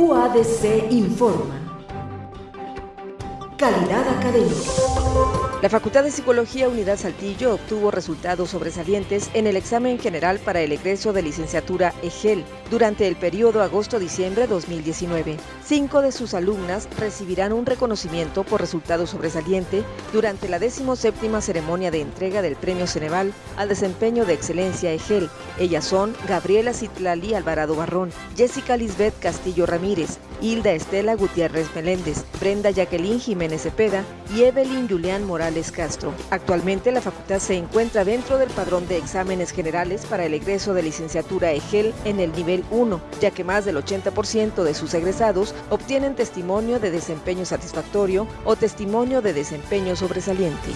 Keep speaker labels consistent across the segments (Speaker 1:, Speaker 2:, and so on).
Speaker 1: UADC informa. Calidad académica.
Speaker 2: La Facultad de Psicología Unidad Saltillo obtuvo resultados sobresalientes en el examen general para el egreso de licenciatura EGEL durante el periodo agosto-diciembre 2019. Cinco de sus alumnas recibirán un reconocimiento por resultado sobresaliente durante la 17 ceremonia de entrega del Premio Ceneval al desempeño de excelencia EGEL. Ellas son Gabriela Citlali Alvarado Barrón, Jessica Lisbeth Castillo Ramírez, Hilda Estela Gutiérrez Meléndez, Brenda Jacqueline Jiménez Cepeda y Evelyn Julián Morales Castro. Actualmente la facultad se encuentra dentro del padrón de exámenes generales para el egreso de licenciatura EGEL en el nivel 1, ya que más del 80% de sus egresados obtienen testimonio de desempeño satisfactorio o testimonio de desempeño sobresaliente.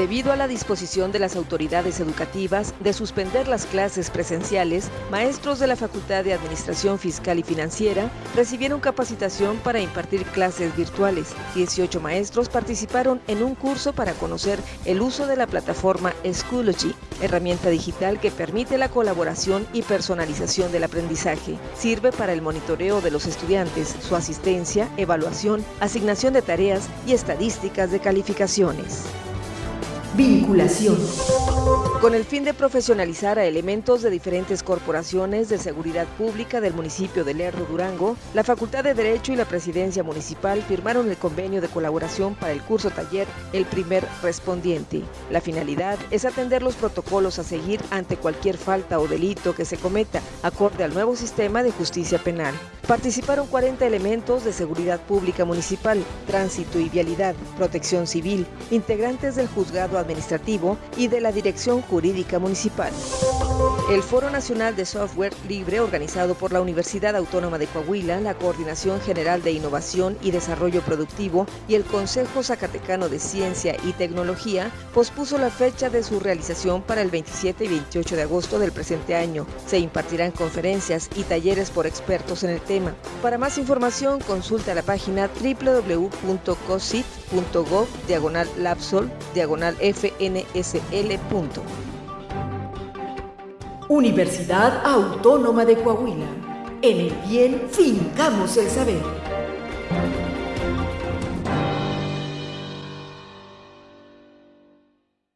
Speaker 2: Debido a la disposición de las autoridades educativas de suspender las clases presenciales, maestros de la Facultad de Administración Fiscal y Financiera recibieron capacitación para impartir clases virtuales. 18 maestros participaron en un curso para conocer el uso de la plataforma Schoology, herramienta digital que permite la colaboración y personalización del aprendizaje. Sirve para el monitoreo de los estudiantes, su asistencia, evaluación, asignación de tareas y estadísticas de calificaciones.
Speaker 1: Vinculación.
Speaker 2: Con el fin de profesionalizar a elementos de diferentes corporaciones de seguridad pública del municipio de Lerdo Durango, la Facultad de Derecho y la Presidencia Municipal firmaron el convenio de colaboración para el curso taller El primer respondiente. La finalidad es atender los protocolos a seguir ante cualquier falta o delito que se cometa, acorde al nuevo sistema de justicia penal. Participaron 40 elementos de seguridad pública municipal, tránsito y vialidad, protección civil, integrantes del juzgado administrativo y de la Dirección Jurídica Municipal. El Foro Nacional de Software Libre, organizado por la Universidad Autónoma de Coahuila, la Coordinación General de Innovación y Desarrollo Productivo y el Consejo Zacatecano de Ciencia y Tecnología, pospuso la fecha de su realización para el 27 y 28 de agosto del presente año. Se impartirán conferencias y talleres por expertos en el tema. Para más información, consulta la página www.cosit.gov diagonal.
Speaker 1: Universidad Autónoma de Coahuila. En el bien fincamos el saber.